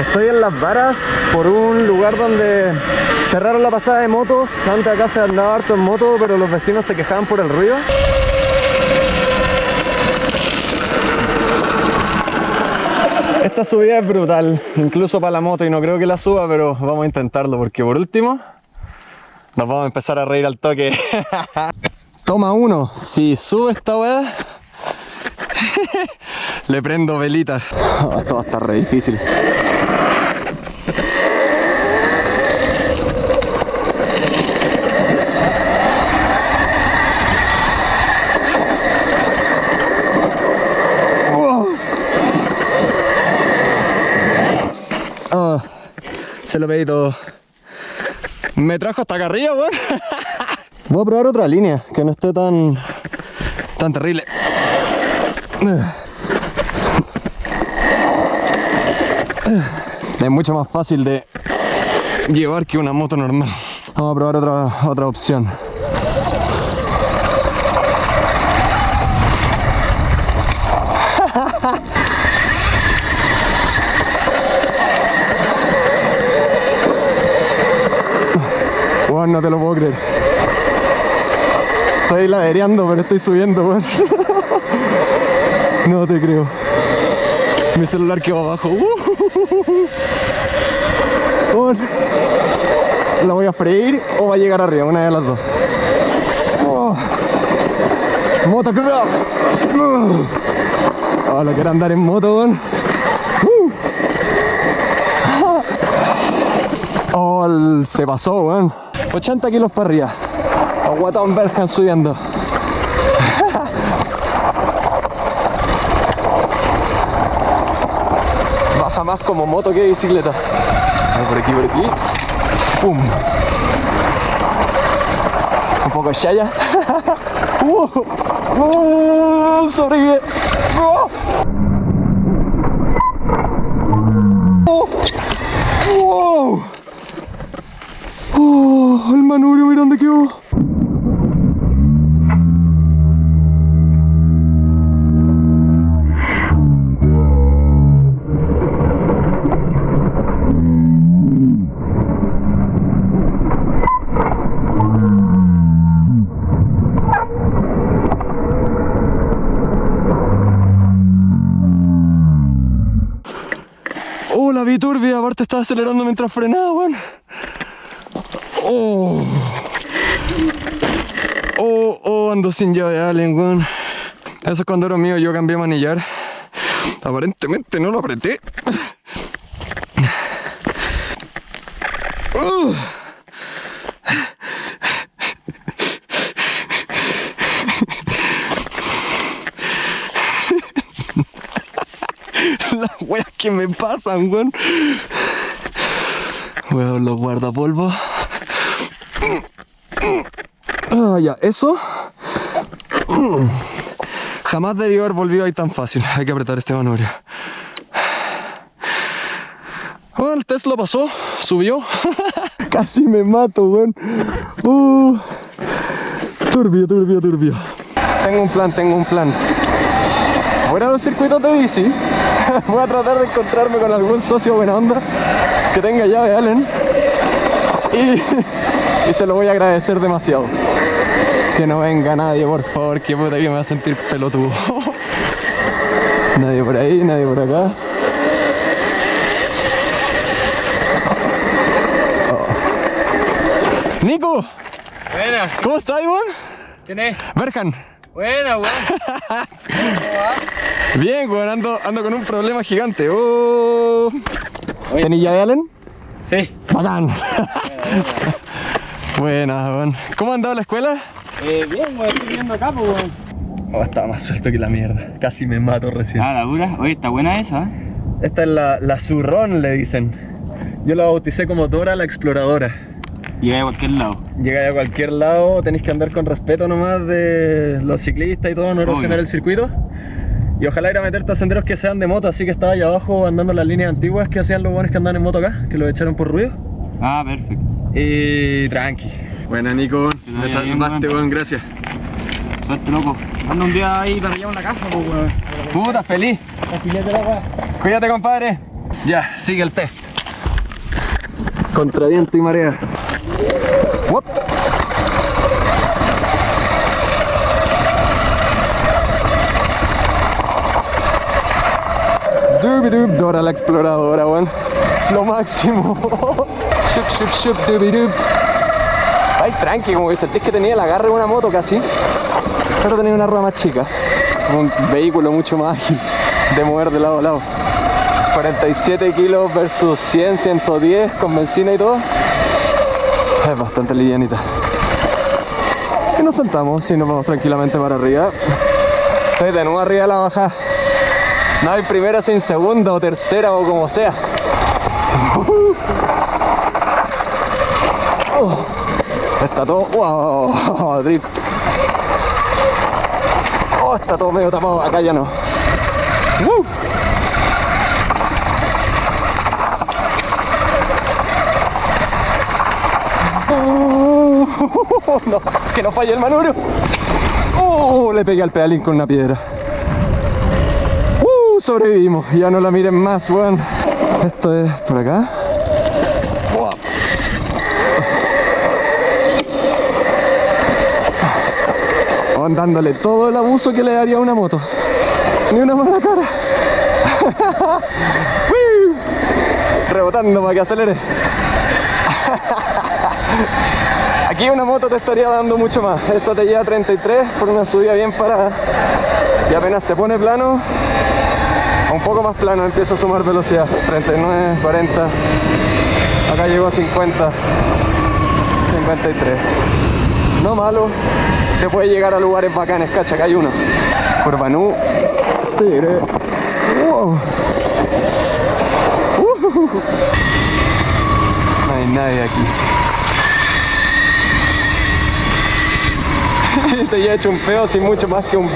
Estoy en Las Varas por un lugar donde cerraron la pasada de motos. Antes acá se andaba harto en moto, pero los vecinos se quejaban por el ruido. Esta subida es brutal, incluso para la moto, y no creo que la suba, pero vamos a intentarlo, porque por último nos vamos a empezar a reír al toque. Toma uno, si sube esta weá, le prendo velita. esto va a estar re difícil. Se lo pedí todo. Me trajo hasta acá arriba, weón. Voy a probar otra línea, que no esté tan, tan terrible. Es mucho más fácil de llevar que una moto normal. Vamos a probar otra, otra opción. no te lo puedo creer. Estoy ladereando, pero estoy subiendo, weón. No te creo. Mi celular quedó abajo. Weón. ¿La voy a freír o va a llegar arriba? Una de las dos. Oh. Motocross. Oh, lo quiero andar en moto, weón. Uh. Oh, se pasó, weón. 80 kilos para arriba. Aguatón Bergen subiendo. Baja más como moto que bicicleta. Por aquí, por aquí. ¡Pum! Un poco de shaya. ¡Uh! ¡Uh! ¡Sobrevive! ¡Wow! El manubrio, mira dónde quedó. Oh, la aparte estaba acelerando mientras frenaba, weón. Oh. Oh, oh, ando sin llave de Allen, weón. Eso es cuando era mío, yo cambié manillar. Aparentemente no lo apreté. Uh. Las weas que me pasan, weón. Weón, los guardapolvos. Ah, ya, eso. Jamás debió haber volvido ahí tan fácil. Hay que apretar este manubrio. Bueno, el test lo pasó, subió. Casi me mato, weón. Uh, turbio, turbio, turbio. Tengo un plan, tengo un plan. Voy a los circuitos de bici. Voy a tratar de encontrarme con algún socio buena onda que tenga llave Allen. Y, y se lo voy a agradecer demasiado. Que no venga nadie, por favor, que puta que me va a sentir pelotudo. nadie por ahí, nadie por acá. Oh. Nico, Buena, ¿cómo estás, Iván? ¿quién es? Berjan. Buena, weón. Bien, weón, ando, ando con un problema gigante. Oh. ¿Tenís llave Allen? Sí. Bacán. Buena, weón. ¿Cómo ha andado la escuela? Eh, bien, weón, estoy viendo acá, pues, weón. Oh, estaba más suelto que la mierda. Casi me mato recién. Ah, la dura. Oye, está buena esa. ¿eh? Esta es la, la zurrón, le dicen. Yo la bauticé como Dora la exploradora. Llega a cualquier lado. Llega a cualquier lado, tenéis que andar con respeto nomás de los ciclistas y todo, no erosionar el circuito. Y ojalá ir a meterte a senderos que sean de moto, así que estaba allá abajo andando las líneas antiguas que hacían los buenos que andan en moto acá, que los echaron por ruido. Ah, perfecto. Y tranqui. Buena Nico, me salvaste, weón. gracias. Suerte, loco. Anda un día ahí para allá una casa, pues, weón. Puta, feliz. Cuídate, compadre. Ya, sigue el test. Contra viento y marea. Uop. Dora la exploradora, weón. Lo máximo. Shup, shup, shup, dubidub. Ay, tranqui, como que sentís que tenía el agarre de una moto casi. Pero tenía una rueda más chica. Un vehículo mucho más ágil de mover de lado a lado. 47 kilos versus 100, 110 con benzina y todo. Es bastante livianita. Y nos saltamos y nos vamos tranquilamente para arriba. Estoy de nuevo arriba de la bajada. No hay primera sin segunda o tercera o como sea. Está todo. ¡Wow! Drift. Oh, está todo medio tapado. Acá ya no. ¡Woo! Oh, no, que no falle el manubrio. Oh, le pegué al pedalín con una piedra. Uh, sobrevivimos. Ya no la miren más, weón. Esto es por acá. Dándole todo el abuso que le daría a una moto. Ni una mala cara. Rebotando para que acelere. Aquí una moto te estaría dando mucho más. Esta te lleva 33 por una subida bien parada. Y apenas se pone plano, un poco más plano, empieza a sumar velocidad. 39, 40. Acá llegó a 50, 53. No malo. Te puede llegar a lugares bacanes, cacha, acá hay uno. Por Banú. Tigre. Wow. Uh. No hay nadie aquí. Te ya he hecho un feo sin mucho más que un...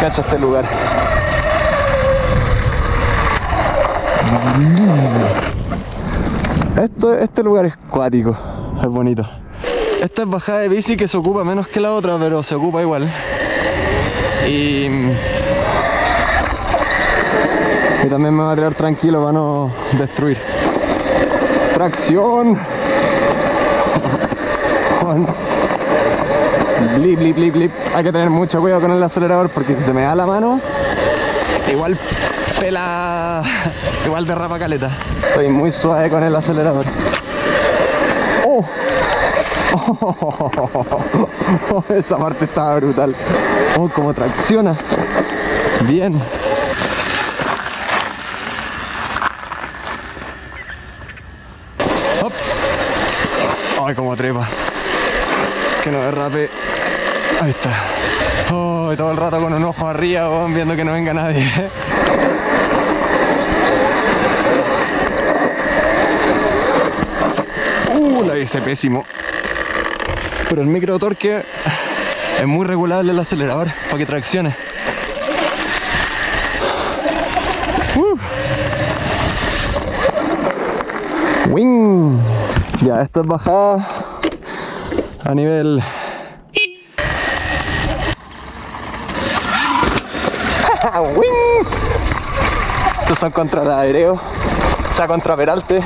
Cacha este lugar. Esto, este lugar es cuático, es bonito. Esta es bajada de bici que se ocupa menos que la otra, pero se ocupa igual. Y, y también me va a tirar tranquilo para no destruir. Tracción. Blip, blip, blip, blip. Hay que tener mucho cuidado con el acelerador porque si se me da la mano, igual pela, igual derrapa caleta. Estoy muy suave con el acelerador. Oh. esa parte estaba brutal. Oh, como tracciona. Bien. Hop. Ay, como trepa. Que no derrape. Ahí está. Oh, todo el rato con un ojo arriba, oh, viendo que no venga nadie. Uh, la hice pésimo. Pero el micro torque es muy regulable el acelerador para que traccione. Uh. Wing. Ya, esto es bajada a nivel ¡Wing! Estos son contra el aéreo, o sea, contra Peralte.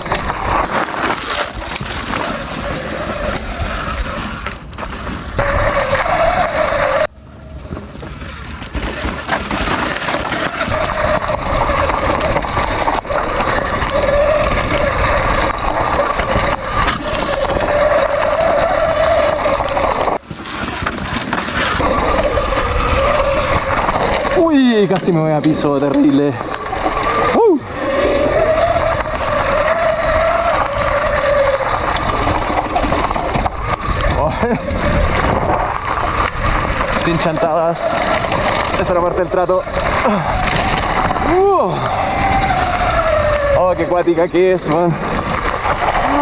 Uy, casi me voy a piso, terrible. Uh. Oh. Sin chantadas. Esa es la parte del trato. Uh. Oh, qué cuática que es, man.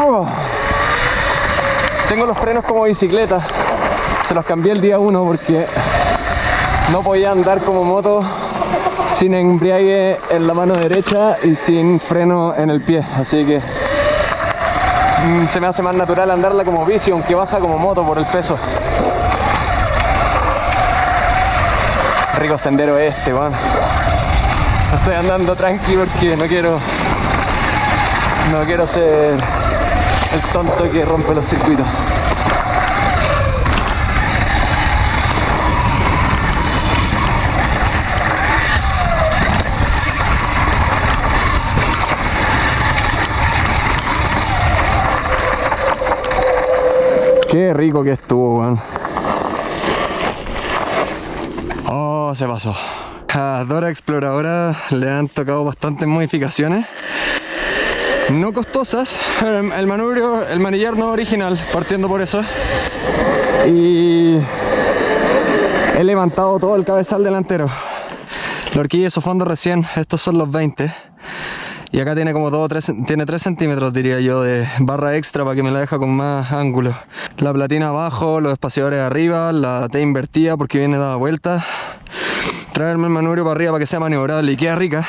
Uh. Tengo los frenos como bicicleta. Se los cambié el día 1 porque no podía andar como moto sin embriague en la mano derecha y sin freno en el pie, así que mm, se me hace más natural andarla como bici, aunque baja como moto por el peso. Rico sendero este, weón. Estoy andando tranqui porque no quiero. No quiero ser el tonto que rompe los circuitos. Qué rico que estuvo, weón. Oh, se pasó. A Dora Exploradora le han tocado bastantes modificaciones. No costosas. El, el manubrio, el manillar no original, partiendo por eso. Y he levantado todo el cabezal delantero. La horquilla y su fondo recién, estos son los 20. Y acá tiene como 2 o 3, tiene 3 centímetros diría yo de barra extra para que me la deja con más ángulo. La platina abajo, los espaciadores arriba, la T invertida porque viene dada vuelta. Traerme el manubrio para arriba para que sea maniobrable y queda rica.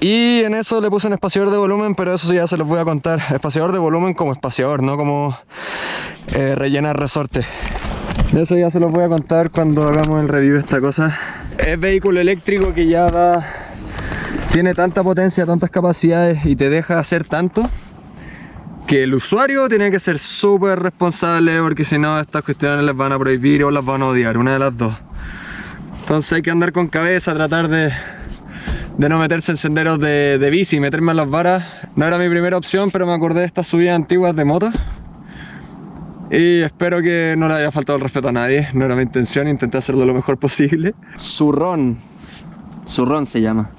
Y en eso le puse un espaciador de volumen, pero eso ya se los voy a contar. Espaciador de volumen como espaciador, no como eh, rellenar resorte. Eso ya se los voy a contar cuando hagamos el review de esta cosa. Es vehículo eléctrico que ya da tiene tanta potencia, tantas capacidades y te deja hacer tanto que el usuario tiene que ser súper responsable porque si no estas cuestiones les van a prohibir o las van a odiar, una de las dos. Entonces hay que andar con cabeza, tratar de, de no meterse en senderos de, de bici, meterme en las varas. No era mi primera opción, pero me acordé de estas subidas antiguas de moto. Y espero que no le haya faltado el respeto a nadie, no era mi intención, intenté hacerlo lo mejor posible. Zurrón, Zurrón se llama.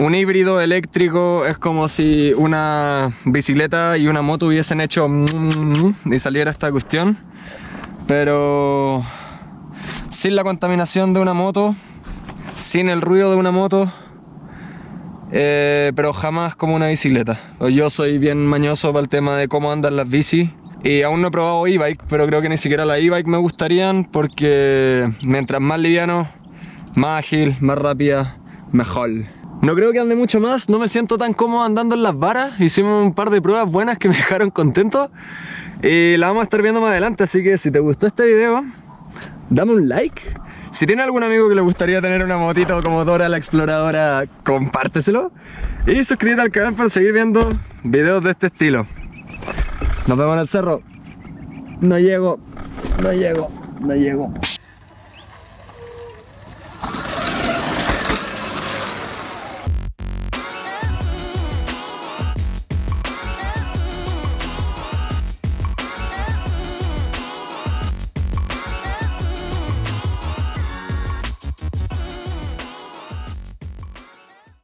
Un híbrido eléctrico es como si una bicicleta y una moto hubiesen hecho y saliera esta cuestión, pero sin la contaminación de una moto, sin el ruido de una moto, eh, pero jamás como una bicicleta. Yo soy bien mañoso para el tema de cómo andan las bicis y aún no he probado e-bike, pero creo que ni siquiera la e-bike me gustarían porque mientras más liviano, más ágil, más rápida, mejor. No creo que ande mucho más, no me siento tan cómodo andando en las varas. Hicimos un par de pruebas buenas que me dejaron contento. Y la vamos a estar viendo más adelante, así que si te gustó este video, dame un like. Si tiene algún amigo que le gustaría tener una motito como Dora la Exploradora, compárteselo. Y suscríbete al canal para seguir viendo videos de este estilo. Nos vemos en el cerro. No llego, no llego, no llego.